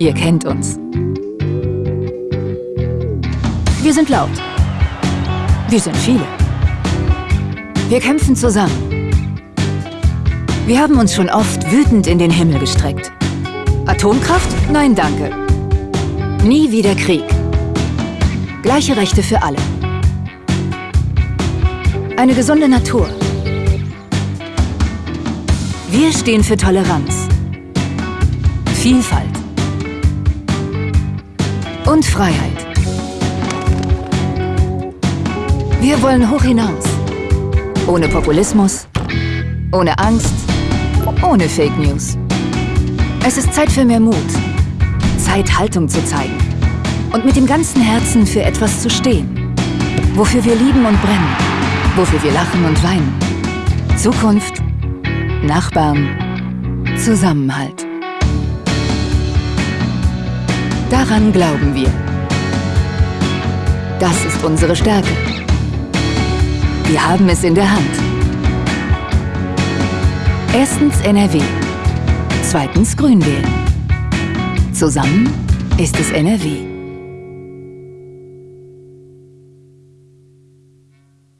Ihr kennt uns. Wir sind laut. Wir sind viele. Wir kämpfen zusammen. Wir haben uns schon oft wütend in den Himmel gestreckt. Atomkraft? Nein, danke. Nie wieder Krieg. Gleiche Rechte für alle. Eine gesunde Natur. Wir stehen für Toleranz, Vielfalt und Freiheit. Wir wollen hoch hinaus. Ohne Populismus, ohne Angst, ohne Fake News. Es ist Zeit für mehr Mut. Zeit, Haltung zu zeigen. Und mit dem ganzen Herzen für etwas zu stehen. Wofür wir lieben und brennen. Wofür wir lachen und weinen. Zukunft, Nachbarn, Zusammenhalt. Daran glauben wir. Das ist unsere Stärke. Wir haben es in der Hand. Erstens NRW. Zweitens Grün wählen. Zusammen ist es NRW.